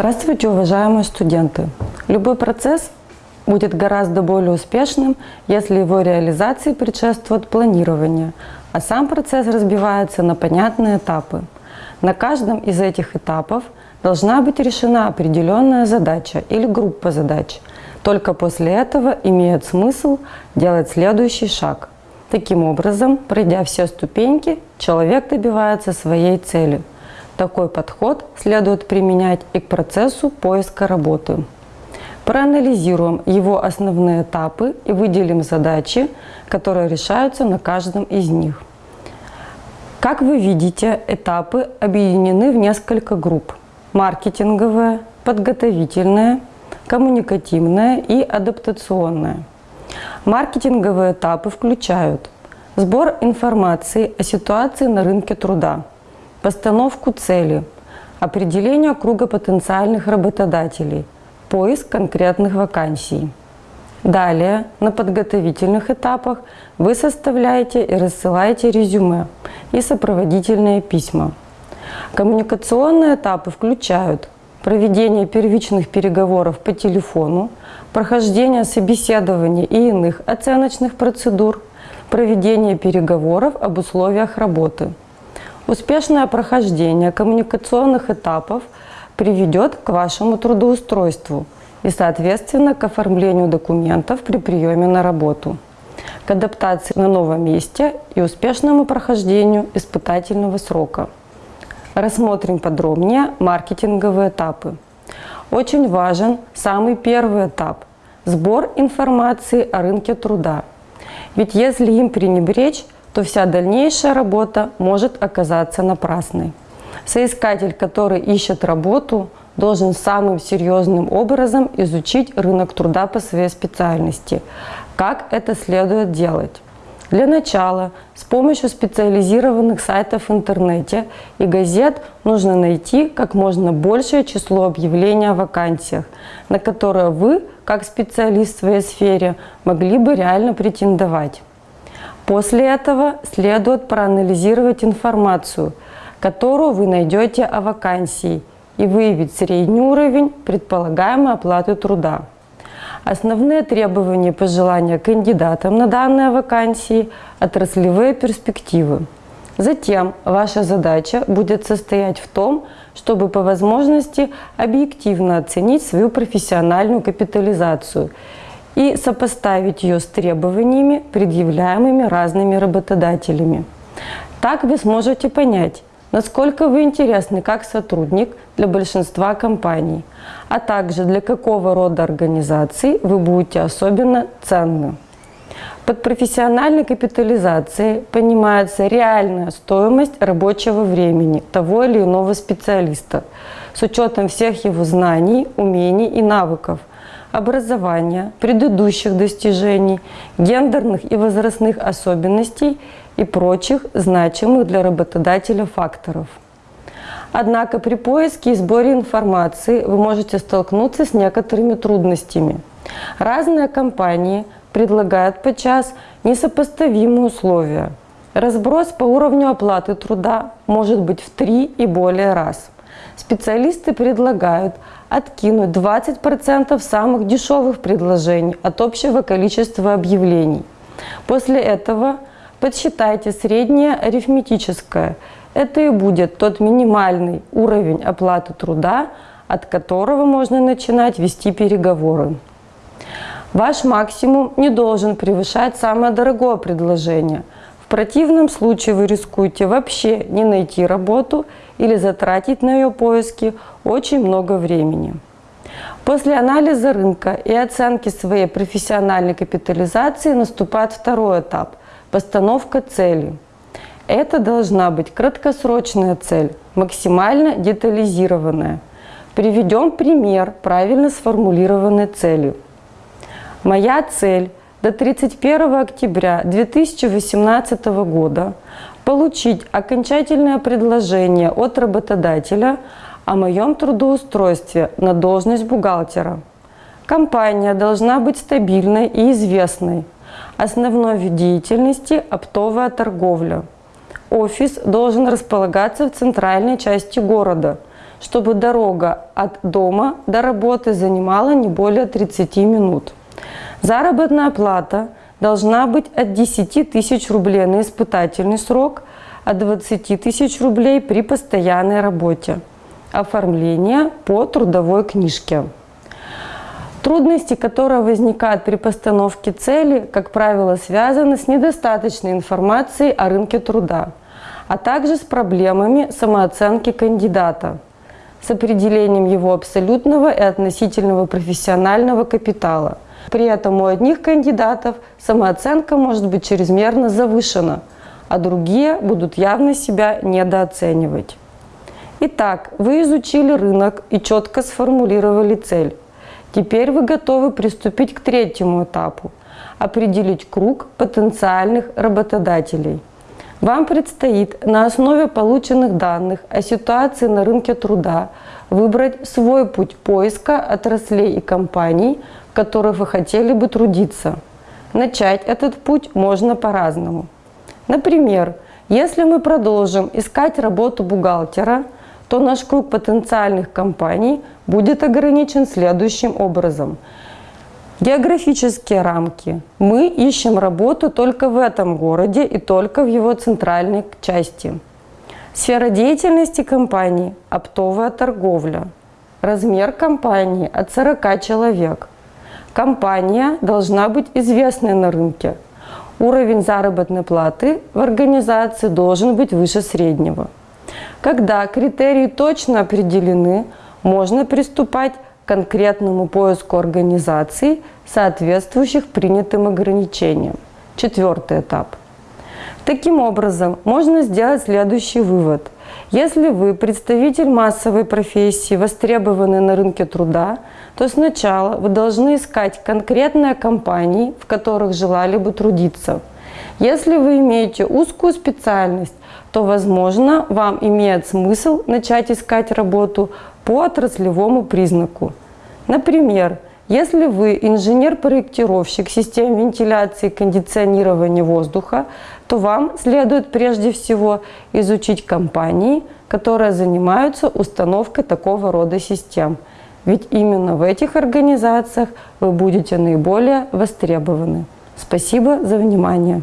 Здравствуйте, уважаемые студенты! Любой процесс будет гораздо более успешным, если его реализации предшествует планирование, а сам процесс разбивается на понятные этапы. На каждом из этих этапов должна быть решена определенная задача или группа задач. Только после этого имеет смысл делать следующий шаг. Таким образом, пройдя все ступеньки, человек добивается своей цели. Такой подход следует применять и к процессу поиска работы. Проанализируем его основные этапы и выделим задачи, которые решаются на каждом из них. Как вы видите, этапы объединены в несколько групп. Маркетинговая, подготовительная, коммуникативная и адаптационная. Маркетинговые этапы включают сбор информации о ситуации на рынке труда, постановку цели, определение круга потенциальных работодателей, поиск конкретных вакансий. Далее, на подготовительных этапах вы составляете и рассылаете резюме и сопроводительные письма. Коммуникационные этапы включают проведение первичных переговоров по телефону, прохождение собеседований и иных оценочных процедур, проведение переговоров об условиях работы. Успешное прохождение коммуникационных этапов приведет к вашему трудоустройству и, соответственно, к оформлению документов при приеме на работу, к адаптации на новом месте и успешному прохождению испытательного срока. Рассмотрим подробнее маркетинговые этапы. Очень важен самый первый этап – сбор информации о рынке труда. Ведь если им пренебречь, то вся дальнейшая работа может оказаться напрасной. Соискатель, который ищет работу, должен самым серьезным образом изучить рынок труда по своей специальности. Как это следует делать? Для начала с помощью специализированных сайтов в интернете и газет нужно найти как можно большее число объявлений о вакансиях, на которые вы, как специалист в своей сфере, могли бы реально претендовать. После этого следует проанализировать информацию, которую вы найдете о вакансии и выявить средний уровень предполагаемой оплаты труда. Основные требования и пожелания кандидатам на данные вакансии – отраслевые перспективы. Затем ваша задача будет состоять в том, чтобы по возможности объективно оценить свою профессиональную капитализацию и сопоставить ее с требованиями, предъявляемыми разными работодателями. Так вы сможете понять, насколько вы интересны как сотрудник для большинства компаний, а также для какого рода организаций вы будете особенно ценны. Под профессиональной капитализацией понимается реальная стоимость рабочего времени того или иного специалиста с учетом всех его знаний, умений и навыков, образования, предыдущих достижений, гендерных и возрастных особенностей и прочих значимых для работодателя факторов. Однако при поиске и сборе информации вы можете столкнуться с некоторыми трудностями. Разные компании предлагают подчас несопоставимые условия. Разброс по уровню оплаты труда может быть в три и более раз. Специалисты предлагают откинуть 20% самых дешевых предложений от общего количества объявлений. После этого подсчитайте среднее арифметическое. Это и будет тот минимальный уровень оплаты труда, от которого можно начинать вести переговоры. Ваш максимум не должен превышать самое дорогое предложение. Противном случае вы рискуете вообще не найти работу или затратить на ее поиски очень много времени. После анализа рынка и оценки своей профессиональной капитализации наступает второй этап – постановка цели. Это должна быть краткосрочная цель, максимально детализированная. Приведем пример правильно сформулированной цели – Моя цель до 31 октября 2018 года получить окончательное предложение от работодателя о моем трудоустройстве на должность бухгалтера. Компания должна быть стабильной и известной. Основной вид деятельности – оптовая торговля. Офис должен располагаться в центральной части города, чтобы дорога от дома до работы занимала не более 30 минут. Заработная плата должна быть от 10 тысяч рублей на испытательный срок, от 20 тысяч рублей при постоянной работе. Оформление по трудовой книжке. Трудности, которые возникают при постановке цели, как правило, связаны с недостаточной информацией о рынке труда, а также с проблемами самооценки кандидата, с определением его абсолютного и относительного профессионального капитала. При этом у одних кандидатов самооценка может быть чрезмерно завышена, а другие будут явно себя недооценивать. Итак, вы изучили рынок и четко сформулировали цель. Теперь вы готовы приступить к третьему этапу – определить круг потенциальных работодателей. Вам предстоит на основе полученных данных о ситуации на рынке труда выбрать свой путь поиска отраслей и компаний, в которых вы хотели бы трудиться. Начать этот путь можно по-разному. Например, если мы продолжим искать работу бухгалтера – то наш круг потенциальных компаний будет ограничен следующим образом. Географические рамки. Мы ищем работу только в этом городе и только в его центральной части. Сфера деятельности компании – оптовая торговля. Размер компании – от 40 человек. Компания должна быть известной на рынке. Уровень заработной платы в организации должен быть выше среднего. Когда критерии точно определены, можно приступать к конкретному поиску организаций, соответствующих принятым ограничениям. Четвертый этап. Таким образом, можно сделать следующий вывод. Если вы представитель массовой профессии, востребованный на рынке труда, то сначала вы должны искать конкретные компании, в которых желали бы трудиться. Если вы имеете узкую специальность, то, возможно, вам имеет смысл начать искать работу по отраслевому признаку. Например, если вы инженер-проектировщик систем вентиляции и кондиционирования воздуха, то вам следует прежде всего изучить компании, которые занимаются установкой такого рода систем. Ведь именно в этих организациях вы будете наиболее востребованы. Спасибо за внимание.